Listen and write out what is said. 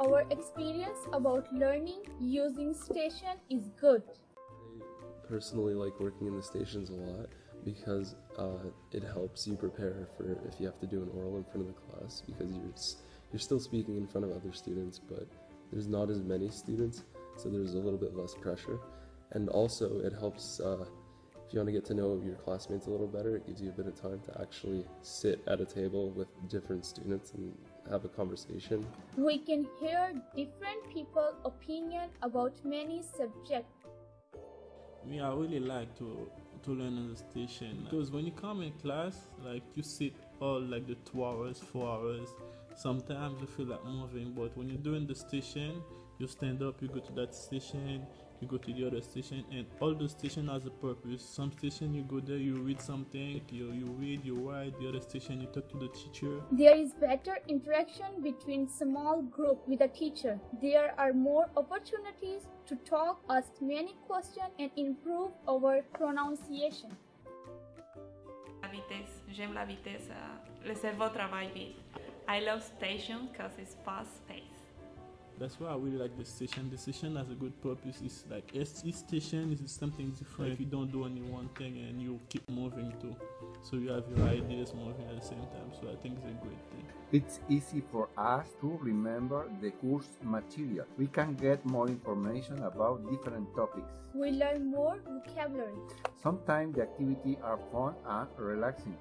Our experience about learning using station is good. I personally like working in the stations a lot because uh, it helps you prepare for if you have to do an oral in front of the class because you're you're still speaking in front of other students, but there's not as many students, so there's a little bit less pressure, and also it helps. Uh, if you want to get to know your classmates a little better, it gives you a bit of time to actually sit at a table with different students and have a conversation. We can hear different people's opinion about many subjects. Me, I really like to to learn on the station because when you come in class, like you sit all like the two hours, four hours. Sometimes you feel like moving, but when you're doing the station, you stand up, you go to that station, you go to the other station, and all the station has a purpose. Some station you go there, you read something, you you read, you write. The other station you talk to the teacher. There is better interaction between small group with a teacher. There are more opportunities to talk, ask many questions and improve our pronunciation. La vitesse, j'aime la vitesse, euh, le cerveau travaille vite. I love station because it's fast paced. That's why I really like the station. The station has a good purpose. It's like each each station is something different. If you don't do only one thing and you keep moving too, so you have your ideas moving at the same time. So I think it's a great thing. It's easy for us to remember the course material. We can get more information about different topics. We learn more vocabulary. Sometimes the activities are fun and relaxing.